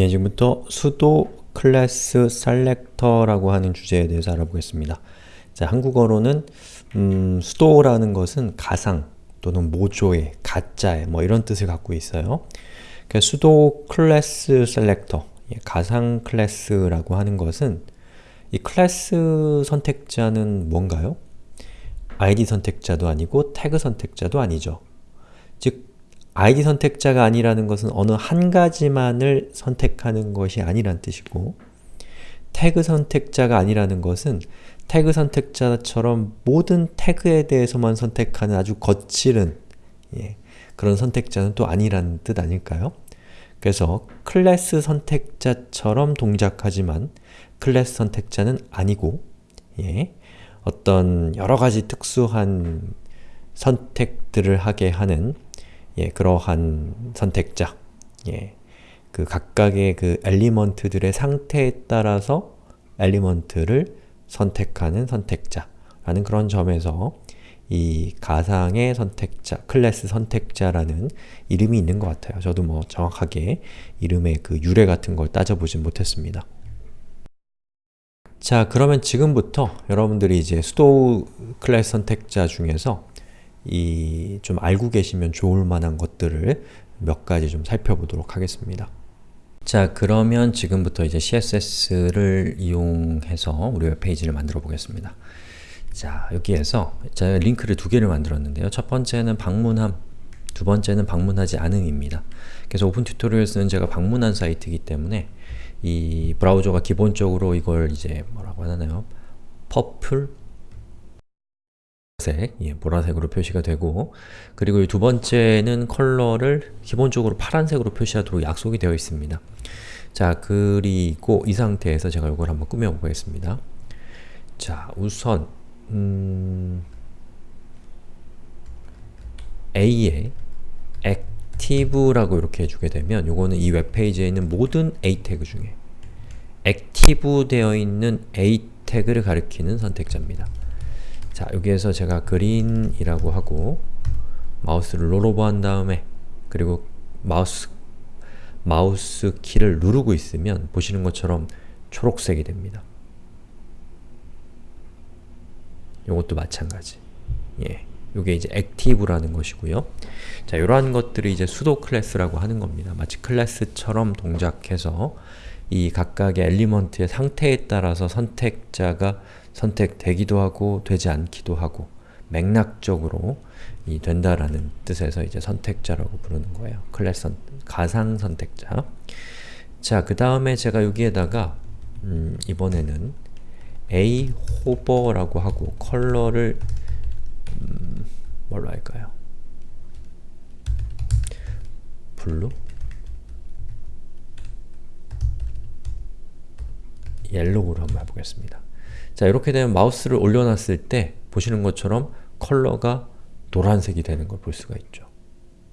예, 지금부터 pseudo class selector라고 하는 주제에 대해서 알아보겠습니다. 자, 한국어로는 음, pseudo라는 것은 가상 또는 모조의, 가짜의 뭐 이런 뜻을 갖고 있어요. 그러니까 pseudo class selector, 예, 가상 class라고 하는 것은 이 클래스 선택자는 뭔가요? id 선택자도 아니고 태그 선택자도 아니죠. 즉, id 선택자가 아니라는 것은 어느 한 가지만을 선택하는 것이 아니란 뜻이고 태그 선택자가 아니라는 것은 태그 선택자처럼 모든 태그에 대해서만 선택하는 아주 거칠은 예, 그런 선택자는 또 아니라는 뜻 아닐까요? 그래서 클래스 선택자처럼 동작하지만 클래스 선택자는 아니고 예, 어떤 여러가지 특수한 선택들을 하게 하는 예, 그러한 선택자 예, 그 각각의 그 element들의 상태에 따라서 element를 선택하는 선택자라는 그런 점에서 이 가상의 선택자, 클래스 선택자라는 이름이 있는 것 같아요. 저도 뭐 정확하게 이름의 그 유래 같은 걸 따져보진 못했습니다. 자, 그러면 지금부터 여러분들이 이제 pseudo class 선택자 중에서 이 좀 알고 계시면 좋을 만한 것들을 몇 가지 좀 살펴보도록 하겠습니다. 자, 그러면 지금부터 이제 CSS를 이용해서 우리 웹페이지를 만들어 보겠습니다. 자, 여기에서 제가 링크를 두 개를 만들었는데요. 첫 번째는 방문함, 두 번째는 방문하지 않음입니다. 그래서 Opentutorials는 제가 방문한 사이트이기 때문에 이 브라우저가 기본적으로 이걸 이제 뭐라고 하나요? purple 색, 예, 보라색으로 표시가 되고 그리고 두 번째는 컬러를 기본적으로 파란색으로 표시하도록 약속이 되어 있습니다. 자, 그리고 이 상태에서 제가 이걸 한번 꾸며보겠습니다. 자, 우선 음, A에 active라고 이렇게 해주게 되면 요거는 이 웹페이지에 있는 모든 A 태그 중에 active 되어 있는 A 태그를 가리키는 선택자입니다. 자, 여기에서 제가 green이라고 하고 마우스를 rollover 한 다음에 그리고 마우스 마우스 키를 누르고 있으면 보시는 것처럼 초록색이 됩니다. 이것도 마찬가지. 예. 요게 이제 active라는 것이고요. 자, 이러한 것들이 이제 pseudo class라고 하는 겁니다. 마치 클래스처럼 동작해서 이 각각의 element의 상태에 따라서 선택자가 선택되기도 하고 되지 않기도 하고 맥락적으로 이 된다라는 뜻에서 이제 선택자라고 부르는 거예요. 클래스 선, 가상 선택자. 자, 그 다음에 제가 여기에다가 음, 이번에는 A hover라고 하고 컬러를 음, 뭘로 할까요? blue? yellow로 한번 해보겠습니다. 자 이렇게 되면 마우스를 올려놨을 때 보시는 것처럼 컬러가 노란색이 되는 걸 볼 수가 있죠.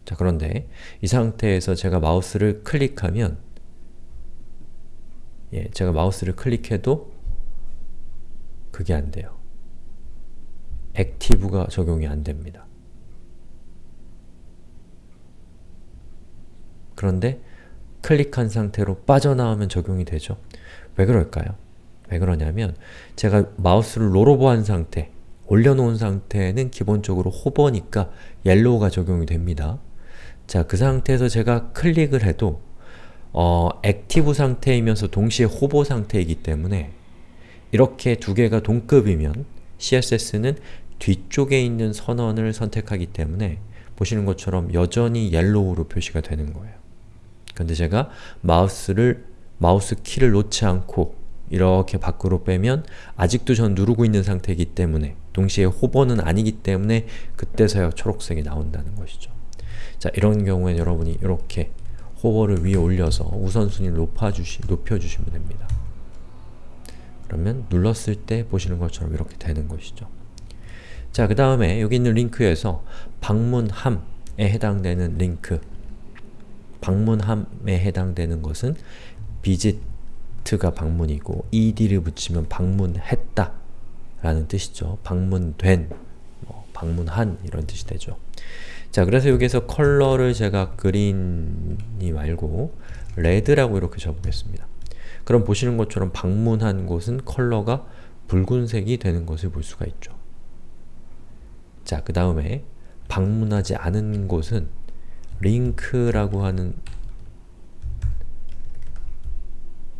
자 그런데 이 상태에서 제가 마우스를 클릭하면 예, 제가 마우스를 클릭해도 그게 안 돼요. active가 적용이 안 됩니다. 그런데 클릭한 상태로 빠져나오면 적용이 되죠. 왜 그럴까요? 왜 그러냐면 제가 마우스를 rollover 한 상태, 올려놓은 상태는 기본적으로 hover니까 yellow가 적용이 됩니다. 자, 그 상태에서 제가 클릭을 해도 어, active 상태이면서 동시에 hover 상태이기 때문에 이렇게 두 개가 동급이면 CSS는 뒤쪽에 있는 선언을 선택하기 때문에 보시는 것처럼 여전히 yellow로 표시가 되는 거예요. 근데 제가 마우스를 마우스 키를 놓지 않고 이렇게 밖으로 빼면 아직도 전 누르고 있는 상태이기 때문에 동시에 hover는 아니기 때문에 그때서야 초록색이 나온다는 것이죠. 자, 이런 경우에 여러분이 이렇게 호버를 위에 올려서 우선순위를 높아주시, 높여주시면 됩니다. 그러면 눌렀을 때 보시는 것처럼 이렇게 되는 것이죠. 자, 그 다음에 여기 있는 링크에서 방문함에 해당되는 링크 방문함에 해당되는 것은 visit가 방문이고 ed를 붙이면 방문했다 라는 뜻이죠. 방문된, 뭐 방문한 이런 뜻이 되죠. 자, 그래서 여기서 컬러를 제가 그린이 말고 red라고 이렇게 적어보겠습니다. 그럼 보시는 것처럼 방문한 곳은 컬러가 붉은색이 되는 것을 볼 수가 있죠. 자, 그 다음에 방문하지 않은 곳은 링크라고 하는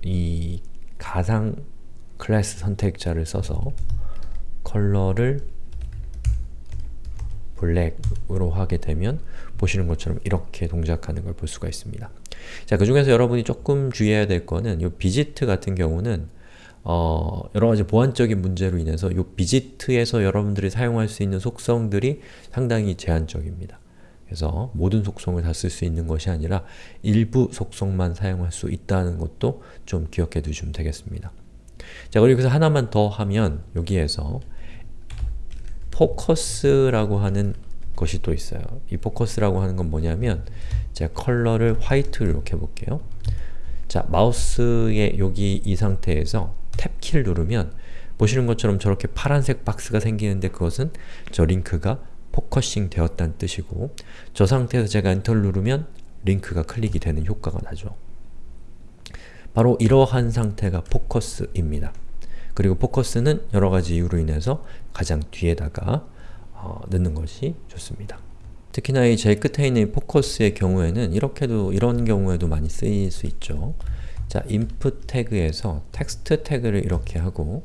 이 가상 클래스 선택자를 써서 컬러를 black으로 하게 되면 보시는 것처럼 이렇게 동작하는 걸 볼 수가 있습니다. 자, 그 중에서 여러분이 조금 주의해야 될 거는 이 visited 같은 경우는 어, 여러 가지 보안적인 문제로 인해서 이 visited에서 여러분들이 사용할 수 있는 속성들이 상당히 제한적입니다. 그래서 모든 속성을 다 쓸 수 있는 것이 아니라 일부 속성만 사용할 수 있다는 것도 좀 기억해 두시면 되겠습니다. 자, 그리고 여기서 하나만 더 하면 여기에서 포커스라고 하는 것이 또 있어요. 이 포커스라고 하는 건 뭐냐면 제가 컬러를 white로 이렇게 해볼게요. 자, 마우스의 여기 이 상태에서 탭키를 누르면 보시는 것처럼 저렇게 파란색 박스가 생기는데 그것은 저 링크가 focusing 되었다는 뜻이고 저 상태에서 제가 엔터를 누르면 링크가 클릭이 되는 효과가 나죠. 바로 이러한 상태가 포커스입니다. 그리고 포커스는 여러가지 이유로 인해서 가장 뒤에다가 어, 넣는 것이 좋습니다. 특히나 이 제일 끝에 있는 포커스의 경우에는 이렇게도 이런 경우에도 많이 쓰일 수 있죠. 자, input 태그에서 텍스트 태그를 이렇게 하고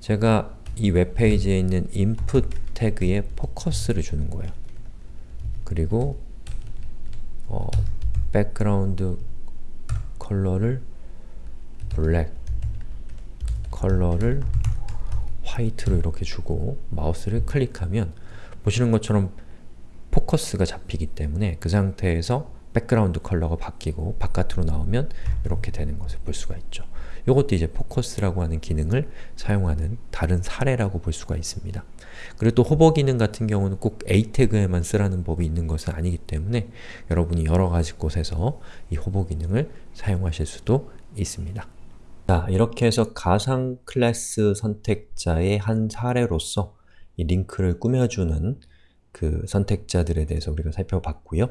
제가 이 웹페이지에 있는 input 태그에 포커스를 주는 거예요. 그리고 어, 백그라운드 컬러를 black 컬러를 white로 이렇게 주고 마우스를 클릭하면 보시는 것처럼 포커스가 잡히기 때문에 그 상태에서 백그라운드 컬러가 바뀌고 바깥으로 나오면 이렇게 되는 것을 볼 수가 있죠. 이것도 이제 포커스라고 하는 기능을 사용하는 다른 사례라고 볼 수가 있습니다. 그리고 또 hover 기능 같은 경우는 꼭 A 태그에만 쓰라는 법이 있는 것은 아니기 때문에 여러분이 여러 가지 곳에서 이 호버 기능을 사용하실 수도 있습니다. 자, 이렇게 해서 가상 클래스 선택자의 한 사례로서 이 링크를 꾸며주는 그 선택자들에 대해서 우리가 살펴봤고요.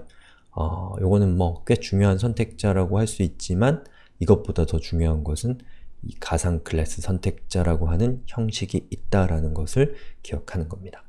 어, 요거는 뭐 꽤 중요한 선택자라고 할 수 있지만 이것보다 더 중요한 것은 이 가상 클래스 선택자라고 하는 형식이 있다라는 것을 기억하는 겁니다.